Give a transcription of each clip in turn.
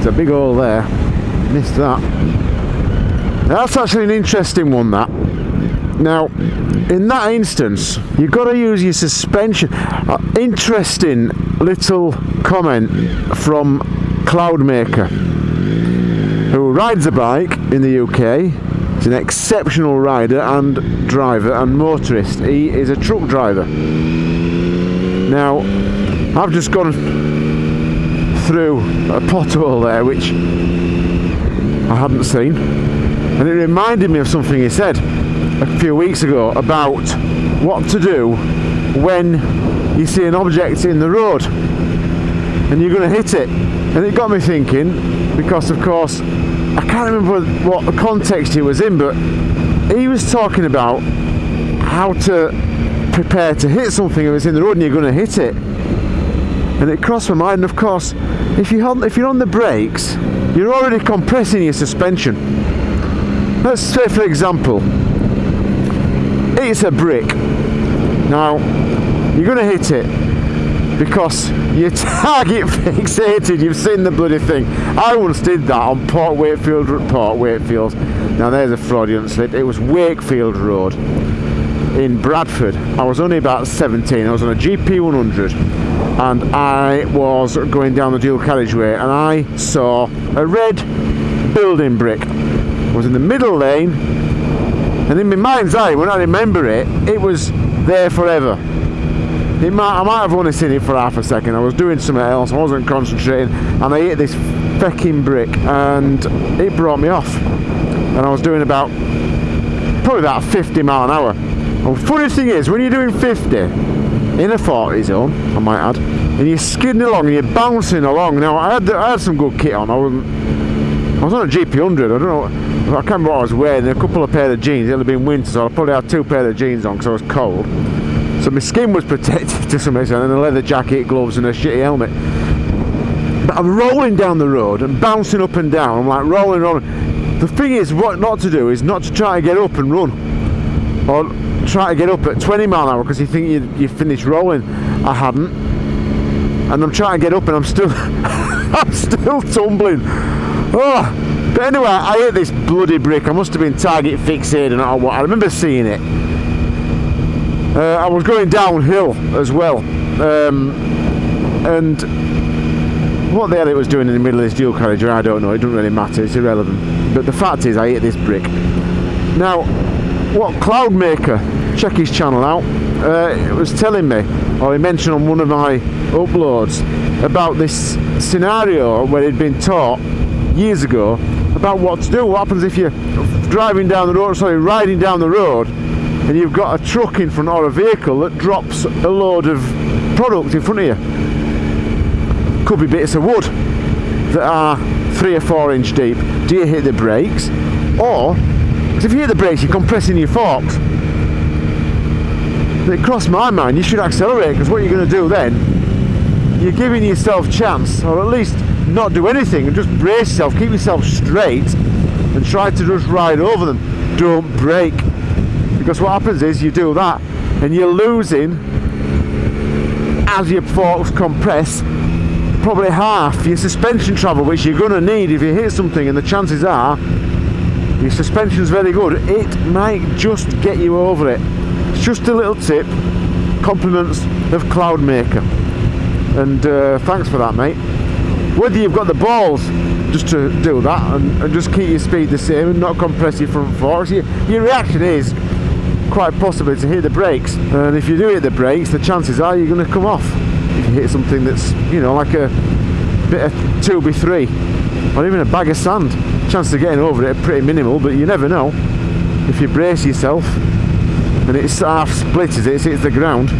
it's a big hole there. Missed that. That's actually an interesting one, that. Now, in that instance, you've got to use your suspension. Uh, interesting little comment from Cloudmaker, who rides a bike in the UK. He's an exceptional rider and driver and motorist. He is a truck driver. Now, I've just gone through a pothole there which I hadn't seen, and it reminded me of something he said a few weeks ago about what to do when you see an object in the road and you're going to hit it. And it got me thinking because, of course, I can't remember what the context he was in, but he was talking about how to prepare to hit something if it's in the road and you're going to hit it. And it crossed my mind, and of course, if, you if you're on the brakes, you're already compressing your suspension. Let's say, for example, it's a brick. Now, you're going to hit it because you're target fixated. You've seen the bloody thing. I once did that on Port Wakefield, Port Wakefield. Now, there's a fraudulent slip. It was Wakefield Road in Bradford. I was only about 17. I was on a GP 100 and I was going down the dual carriageway and I saw a red building brick. I was in the middle lane and in my mind's eye, when I remember it, it was there forever. Might, I might have only seen it for half a second. I was doing something else, I wasn't concentrating, and I hit this fecking brick, and it brought me off. And I was doing about, probably about 50 mile an hour. And the funny thing is, when you're doing 50, in a 40 zone, I might add, and you're skidding along and you're bouncing along. Now, I had, I had some good kit on, I wasn't, I was on a GP100, I don't know, I can't remember what I was wearing, a couple of pair of jeans, it had been winter so I probably had two pair of jeans on because I was cold. So my skin was protected to some extent and a leather jacket, gloves and a shitty helmet. But I'm rolling down the road and bouncing up and down, I'm like rolling, rolling. The thing is, what not to do is not to try to get up and run. Or try to get up at 20 mile an hour because you think you, you finished rolling. I hadn't. And I'm trying to get up and I'm still, I'm still tumbling. Oh, but anyway, I hit this bloody brick. I must have been target fixated or what. I remember seeing it. Uh, I was going downhill as well. Um, and what the hell it was doing in the middle of this dual carriage, I don't know. It doesn't really matter. It's irrelevant. But the fact is, I hit this brick. Now, what Cloudmaker, check his channel out, uh, it was telling me, or he mentioned on one of my uploads, about this scenario where he'd been taught years ago about what to do. What happens if you're driving down the road, sorry, riding down the road and you've got a truck in front or a vehicle that drops a load of product in front of you. Could be bits of wood that are three or four inch deep. Do you hit the brakes? Or, if you hit the brakes, you're compressing your forks. It crossed my mind, you should accelerate because what you're going to do then, you're giving yourself chance, or at least not do anything and just brace yourself, keep yourself straight and try to just ride over them. Don't brake. Because what happens is you do that and you're losing as your forks compress probably half your suspension travel which you're going to need if you hit something and the chances are your suspension's very good. It might just get you over it. It's just a little tip. Compliments of Cloudmaker. And uh, thanks for that mate. Whether you've got the balls just to do that and, and just keep your speed the same and not compress your front forks, your, your reaction is quite possibly to hit the brakes. And if you do hit the brakes the chances are you're going to come off. If you hit something that's you know like a bit of 2b3 or even a bag of sand chances of getting over it are pretty minimal but you never know. If you brace yourself and it's half split as it? Hits the ground.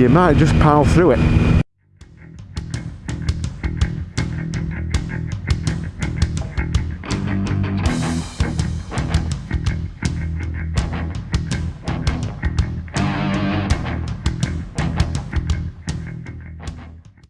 You might just pile through it